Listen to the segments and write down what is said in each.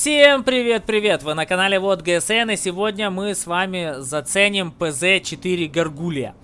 Всем привет-привет! Вы на канале Вот ГСН и сегодня мы с вами заценим ПЗ-4 Гаргулия.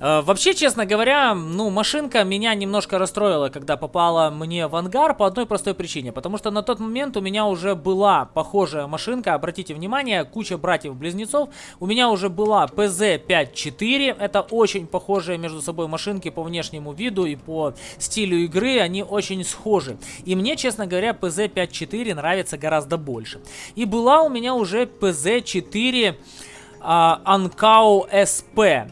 Э, вообще, честно говоря, ну, машинка меня немножко расстроила, когда попала мне в ангар по одной простой причине. Потому что на тот момент у меня уже была похожая машинка, обратите внимание, куча братьев-близнецов. У меня уже была PZ-5-4, это очень похожие между собой машинки по внешнему виду и по стилю игры, они очень схожи. И мне, честно говоря, PZ-5-4 нравится гораздо больше. И была у меня уже PZ-4 а, Ankau SP.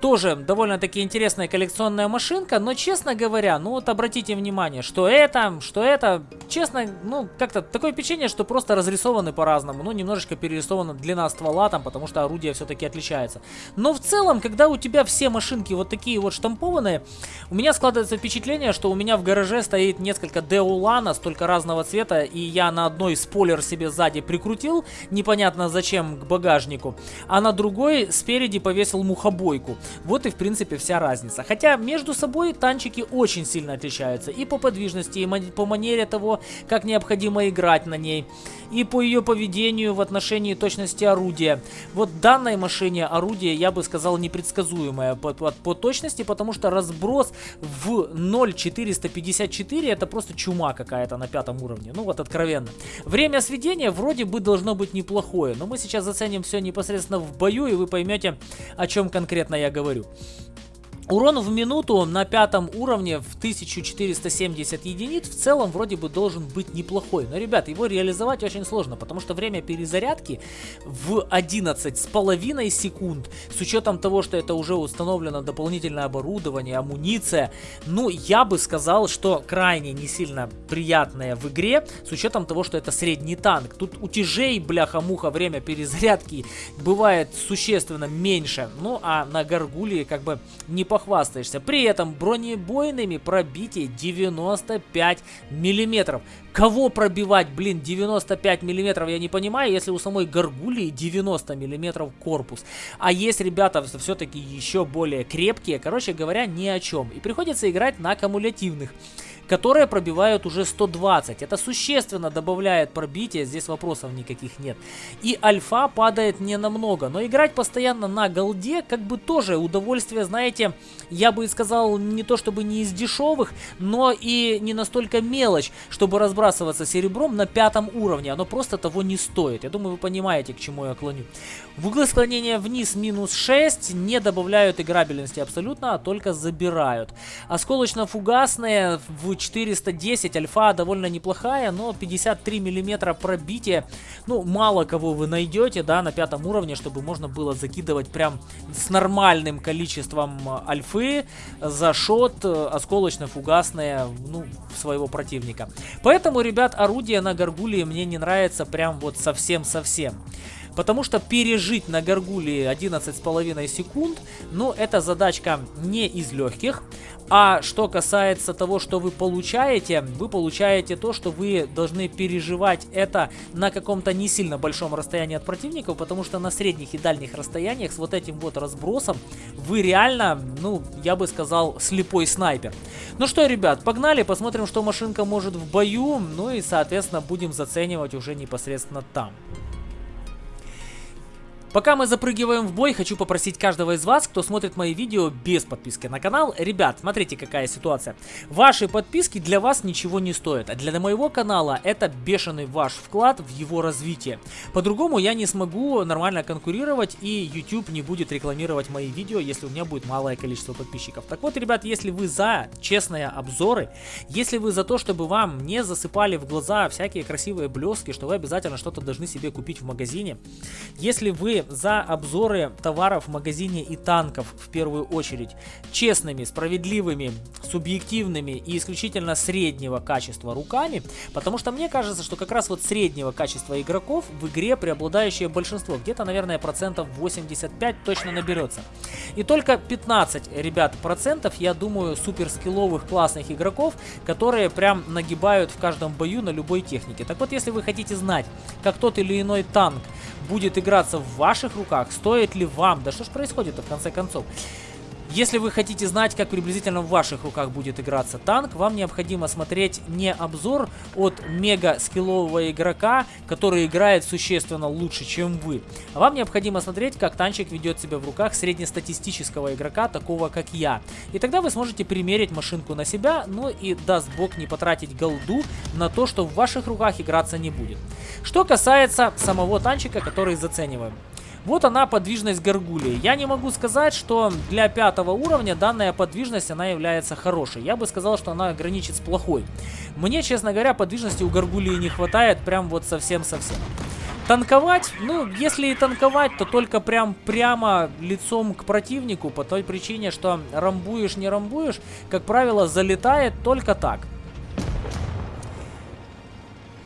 Тоже довольно-таки интересная коллекционная машинка, но, честно говоря, ну вот обратите внимание, что это, что это, честно, ну, как-то такое впечатление, что просто разрисованы по-разному, ну, немножечко перерисована длина ствола там, потому что орудие все-таки отличается. Но в целом, когда у тебя все машинки вот такие вот штампованные, у меня складывается впечатление, что у меня в гараже стоит несколько Деулана, столько разного цвета, и я на одной спойлер себе сзади прикрутил, непонятно зачем, к багажнику, а на другой спереди повесил мухобойку. Вот и в принципе вся разница. Хотя между собой танчики очень сильно отличаются. И по подвижности, и по манере того, как необходимо играть на ней. И по ее поведению в отношении точности орудия. Вот данной машине орудие, я бы сказал, непредсказуемое по, по, по точности, потому что разброс в 0.454 это просто чума какая-то на пятом уровне. Ну вот откровенно. Время сведения вроде бы должно быть неплохое, но мы сейчас заценим все непосредственно в бою, и вы поймете, о чем конкретно я говорю говорю. Урон в минуту на пятом уровне в 1470 единиц в целом вроде бы должен быть неплохой. Но, ребят, его реализовать очень сложно, потому что время перезарядки в 11 с половиной секунд, с учетом того, что это уже установлено дополнительное оборудование, амуниция, ну, я бы сказал, что крайне не сильно приятное в игре, с учетом того, что это средний танк. Тут у тяжей, бляха-муха, время перезарядки бывает существенно меньше, ну, а на Гаргулии как бы не похоже похвастаешься. При этом бронебойными пробитие 95 миллиметров. Кого пробивать, блин, 95 миллиметров, я не понимаю, если у самой Гаргулии 90 миллиметров корпус. А есть ребята все-таки еще более крепкие, короче говоря, ни о чем. И приходится играть на кумулятивных которые пробивают уже 120. Это существенно добавляет пробитие, здесь вопросов никаких нет. И альфа падает не намного, но играть постоянно на голде, как бы тоже удовольствие, знаете, я бы сказал, не то чтобы не из дешевых, но и не настолько мелочь, чтобы разбрасываться серебром на пятом уровне. Оно просто того не стоит. Я думаю, вы понимаете, к чему я клоню. В углы склонения вниз минус 6 не добавляют играбельности абсолютно, а только забирают. Осколочно-фугасные в 410 альфа довольно неплохая, но 53 миллиметра пробития, ну, мало кого вы найдете, да, на пятом уровне, чтобы можно было закидывать прям с нормальным количеством альфы за шот э, осколочно-фугасное, ну, своего противника. Поэтому, ребят, орудие на Гаргулии мне не нравится прям вот совсем-совсем. Потому что пережить на Гаргулии 11,5 секунд, ну, эта задачка не из легких. А что касается того, что вы получаете, вы получаете то, что вы должны переживать это на каком-то не сильно большом расстоянии от противников, потому что на средних и дальних расстояниях с вот этим вот разбросом вы реально, ну, я бы сказал, слепой снайпер. Ну что, ребят, погнали, посмотрим, что машинка может в бою, ну и, соответственно, будем заценивать уже непосредственно там. Пока мы запрыгиваем в бой, хочу попросить каждого из вас, кто смотрит мои видео без подписки на канал. Ребят, смотрите какая ситуация. Ваши подписки для вас ничего не стоят. А для моего канала это бешеный ваш вклад в его развитие. По-другому я не смогу нормально конкурировать и YouTube не будет рекламировать мои видео, если у меня будет малое количество подписчиков. Так вот, ребят, если вы за честные обзоры, если вы за то, чтобы вам не засыпали в глаза всякие красивые блески, что вы обязательно что-то должны себе купить в магазине, если вы за обзоры товаров в магазине и танков в первую очередь. Честными, справедливыми, субъективными и исключительно среднего качества руками. Потому что мне кажется, что как раз вот среднего качества игроков в игре преобладающее большинство. Где-то, наверное, процентов 85 точно наберется. И только 15, ребят, процентов, я думаю, суперскилловых классных игроков, которые прям нагибают в каждом бою на любой технике. Так вот, если вы хотите знать, как тот или иной танк будет играться в ваших руках, стоит ли вам, да что ж происходит в конце концов, Если вы хотите знать, как приблизительно в ваших руках будет играться танк, вам необходимо смотреть не обзор от мега-скиллового игрока, который играет существенно лучше, чем вы, а вам необходимо смотреть, как танчик ведет себя в руках среднестатистического игрока, такого как я. И тогда вы сможете примерить машинку на себя, но и даст бог не потратить голду на то, что в ваших руках играться не будет. Что касается самого танчика, который зацениваем. Вот она, подвижность горгулии. Я не могу сказать, что для пятого уровня данная подвижность, она является хорошей. Я бы сказал, что она граничит с плохой. Мне, честно говоря, подвижности у горгулии не хватает прям вот совсем-совсем. Танковать, ну, если и танковать, то только прям прямо лицом к противнику, по той причине, что рамбуешь, не рамбуешь, как правило, залетает только так.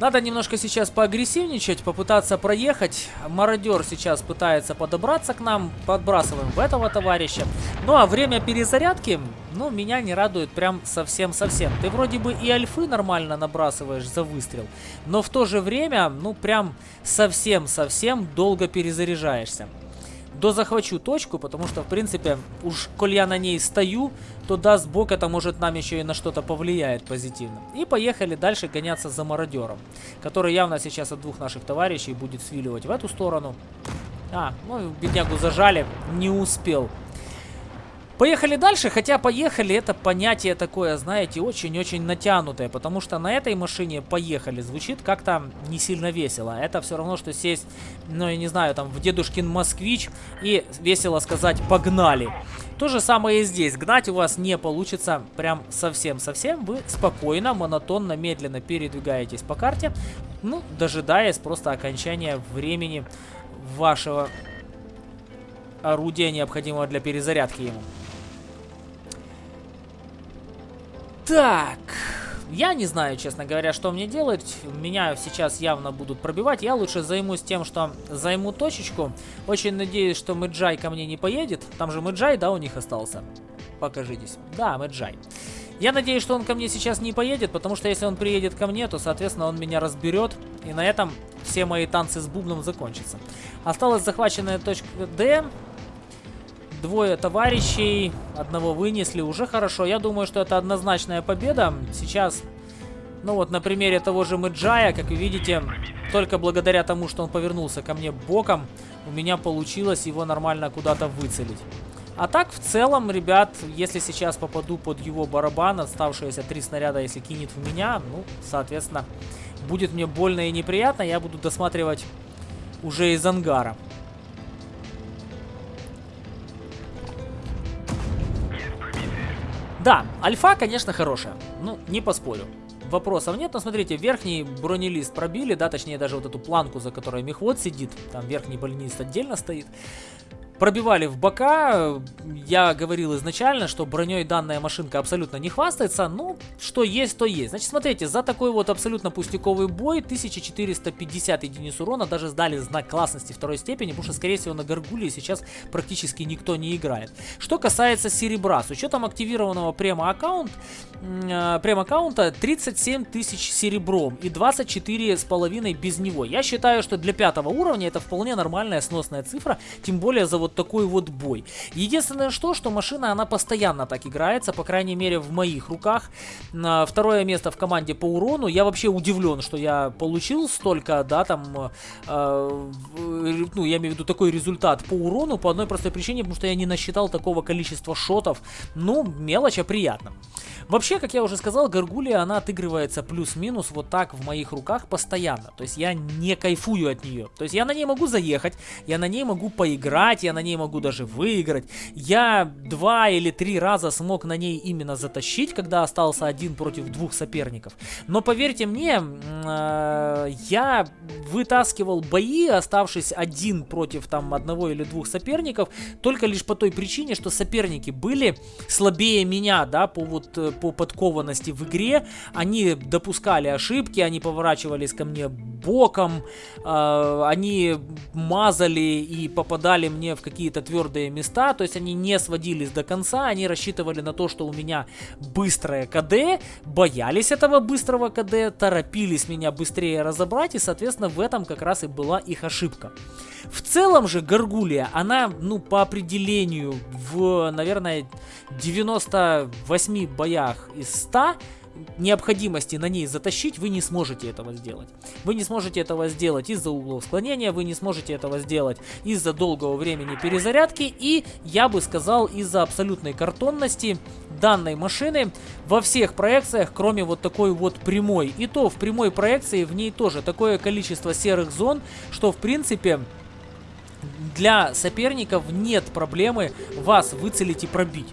Надо немножко сейчас поагрессивничать, попытаться проехать. Мародер сейчас пытается подобраться к нам. Подбрасываем в этого товарища. Ну а время перезарядки, ну, меня не радует прям совсем-совсем. Ты вроде бы и альфы нормально набрасываешь за выстрел. Но в то же время, ну, прям совсем-совсем долго перезаряжаешься дозахвачу точку, потому что, в принципе, уж коль я на ней стою, то даст бог, это может нам еще и на что-то повлияет позитивно. И поехали дальше гоняться за мародером, который явно сейчас от двух наших товарищей будет свиливать в эту сторону. А, ну, беднягу зажали, не успел. Поехали дальше, хотя поехали это понятие такое, знаете, очень-очень натянутое, потому что на этой машине поехали звучит как-то не сильно весело. Это все равно, что сесть, ну я не знаю, там в дедушкин москвич и весело сказать «погнали». То же самое и здесь. Гнать у вас не получится прям совсем-совсем. Вы спокойно, монотонно, медленно передвигаетесь по карте, ну, дожидаясь просто окончания времени вашего орудия, необходимого для перезарядки ему. Так, я не знаю, честно говоря, что мне делать. Меня сейчас явно будут пробивать. Я лучше займусь тем, что займу точечку. Очень надеюсь, что Мэджай ко мне не поедет. Там же Мэджай, да, у них остался? Покажитесь. Да, Мэджай. Я надеюсь, что он ко мне сейчас не поедет, потому что если он приедет ко мне, то, соответственно, он меня разберет. И на этом все мои танцы с бубном закончатся. Осталась захваченная точка D. Двое товарищей, одного вынесли, уже хорошо. Я думаю, что это однозначная победа. Сейчас, ну вот на примере того же Мэджая, как вы видите, только благодаря тому, что он повернулся ко мне боком, у меня получилось его нормально куда-то выцелить. А так, в целом, ребят, если сейчас попаду под его барабан, оставшиеся три снаряда, если кинет в меня, ну, соответственно, будет мне больно и неприятно, я буду досматривать уже из ангара. Да, альфа, конечно, хорошая. Ну, не поспорю. Вопросов нет, но смотрите, верхний бронелист пробили, да, точнее даже вот эту планку, за которой мехвод сидит, там верхний бронелист отдельно стоит пробивали в бока. Я говорил изначально, что броней данная машинка абсолютно не хвастается. Ну, что есть, то есть. Значит, смотрите, за такой вот абсолютно пустяковый бой 1450 единиц урона даже сдали знак классности второй степени, потому что, скорее всего, на Гаргуле сейчас практически никто не играет. Что касается серебра, с учетом активированного према-аккаунт, э, прем-аккаунта 37 тысяч серебром и 24 с половиной без него. Я считаю, что для пятого уровня это вполне нормальная сносная цифра, тем более за вот такой вот бой. Единственное что, что машина, она постоянно так играется, по крайней мере в моих руках. Второе место в команде по урону. Я вообще удивлен, что я получил столько, да, там, э, ну, я имею в виду такой результат по урону, по одной простой причине, потому что я не насчитал такого количества шотов. Ну, мелочь, а приятно. Вообще, как я уже сказал, Гаргулия, она отыгрывается плюс-минус вот так в моих руках постоянно. То есть я не кайфую от нее. То есть я на ней могу заехать, я на ней могу поиграть, я на ней могу даже выиграть. Я два или три раза смог на ней именно затащить, когда остался один против двух соперников. Но поверьте мне, э, я вытаскивал бои, оставшись один против там одного или двух соперников, только лишь по той причине, что соперники были слабее меня, да, по вот э, по подкованности в игре. Они допускали ошибки, они поворачивались ко мне боком, э, они мазали и попадали мне в какие-то твердые места, то есть они не сводились до конца, они рассчитывали на то, что у меня быстрое КД, боялись этого быстрого КД, торопились меня быстрее разобрать, и, соответственно, в этом как раз и была их ошибка. В целом же Гаргулия, она, ну, по определению, в, наверное, 98 боях из 100 необходимости на ней затащить, вы не сможете этого сделать. Вы не сможете этого сделать из-за углов склонения, вы не сможете этого сделать из-за долгого времени перезарядки и, я бы сказал, из-за абсолютной картонности данной машины во всех проекциях, кроме вот такой вот прямой. И то в прямой проекции в ней тоже такое количество серых зон, что в принципе для соперников нет проблемы вас выцелить и пробить.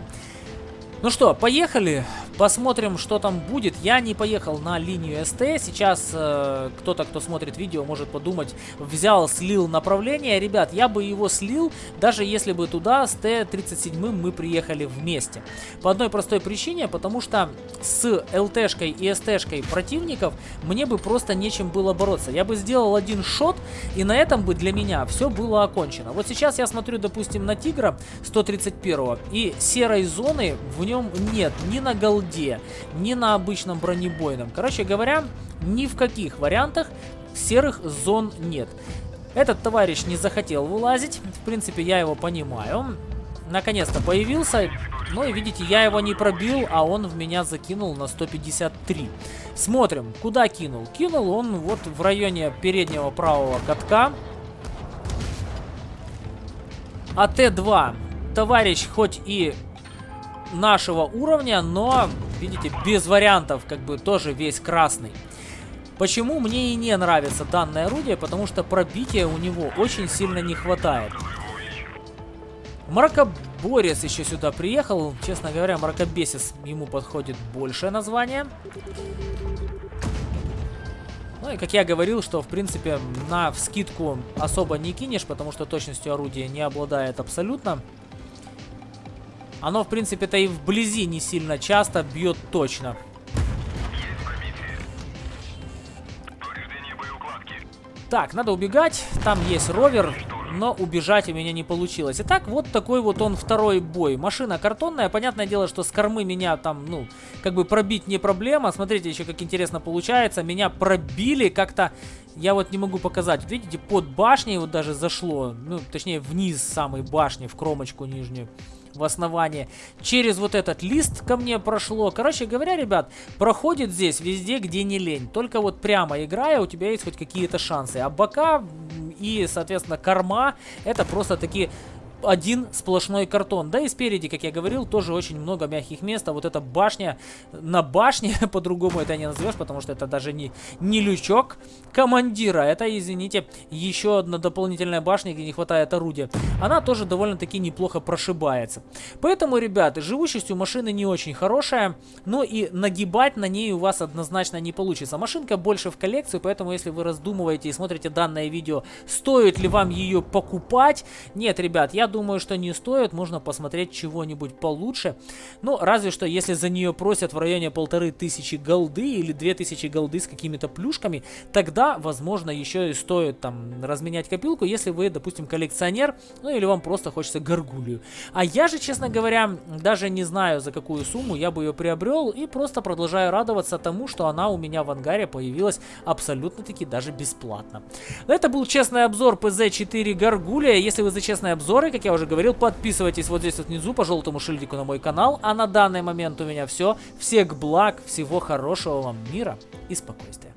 Ну что, поехали. Посмотрим, что там будет. Я не поехал на линию СТ. Сейчас э, кто-то, кто смотрит видео, может подумать, взял, слил направление. Ребят, я бы его слил, даже если бы туда с Т-37 мы приехали вместе. По одной простой причине, потому что с ЛТшкой и СТшкой противников мне бы просто нечем было бороться. Я бы сделал один шот, и на этом бы для меня все было окончено. Вот сейчас я смотрю, допустим, на Тигра 131 и серой зоны в нем нет ни на голде, нигде, ни на обычном бронебойном. Короче говоря, ни в каких вариантах серых зон нет. Этот товарищ не захотел вылазить, в принципе, я его понимаю. Наконец-то появился, ну и видите, я его не пробил, а он в меня закинул на 153. Смотрим, куда кинул. Кинул он вот в районе переднего правого катка. А Т2 товарищ хоть и нашего уровня, но, видите, без вариантов, как бы тоже весь красный. Почему мне и не нравится данное орудие? Потому что пробития у него очень сильно не хватает. Мракоборец еще сюда приехал. Честно говоря, Мракобесис ему подходит большее название. Ну и как я говорил, что в принципе на вскидку особо не кинешь, потому что точностью орудия не обладает абсолютно. Оно, в принципе-то и вблизи не сильно часто бьет точно. Так, надо убегать. Там есть ровер, но убежать у меня не получилось. Итак, вот такой вот он второй бой. Машина картонная. Понятное дело, что с кормы меня там, ну, как бы пробить не проблема. Смотрите еще, как интересно получается. Меня пробили как-то... Я вот не могу показать. Видите, под башней вот даже зашло. Ну, точнее, вниз самой башни, в кромочку нижнюю в основании. Через вот этот лист ко мне прошло. Короче говоря, ребят, проходит здесь везде, где не лень. Только вот прямо играя, у тебя есть хоть какие-то шансы. А бока и, соответственно, корма, это просто такие один сплошной картон. Да и спереди, как я говорил, тоже очень много мягких мест. А вот эта башня на башне, по-другому это не назовешь, потому что это даже не, не лючок командира. Это, извините, еще одна дополнительная башня, где не хватает орудия. Она тоже довольно-таки неплохо прошибается. Поэтому, ребята, живучесть у машины не очень хорошая, но и нагибать на ней у вас однозначно не получится. Машинка больше в коллекцию, поэтому если вы раздумываете и смотрите данное видео, стоит ли вам ее покупать, нет, ребят, я думаю, что не стоит. Можно посмотреть чего-нибудь получше. Ну, разве что, если за нее просят в районе полторы тысячи голды или две тысячи голды с какими-то плюшками, тогда, возможно, еще и стоит там разменять копилку, если вы, допустим, коллекционер, ну или вам просто хочется горгулью. А я же, честно говоря, даже не знаю, за какую сумму я бы ее приобрел и просто продолжаю радоваться тому, что она у меня в ангаре появилась абсолютно-таки даже бесплатно. Это был честный обзор PZ4 Гаргулия. Если вы за честные обзоры, как я уже говорил, подписывайтесь вот здесь вот внизу по желтому шильдику на мой канал. А на данный момент у меня все. Всех благ, всего хорошего вам мира и спокойствия.